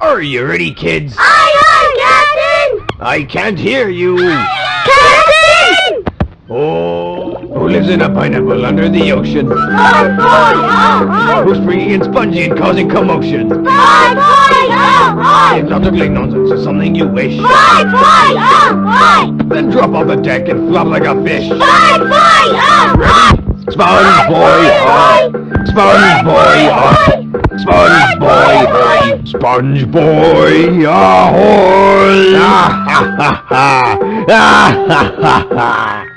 Are you ready, kids? Aye, aye, Captain! I can't hear you. Captain! Oh, who lives in a pineapple under the ocean? Boy, boy, oh, oh! Who's springy and spongy and causing commotion? Boy, boy, oh, It's oh! not ugly nonsense, it's something you wish. Boy, boy, oh, boy! Then drop off the deck and flop like a fish. Boy, boy, oh, boy! Sponge boy, oh. Sponge boy, oh. Sponge boy, ahoy! Ah ha ha ha! Ah ha ha ha!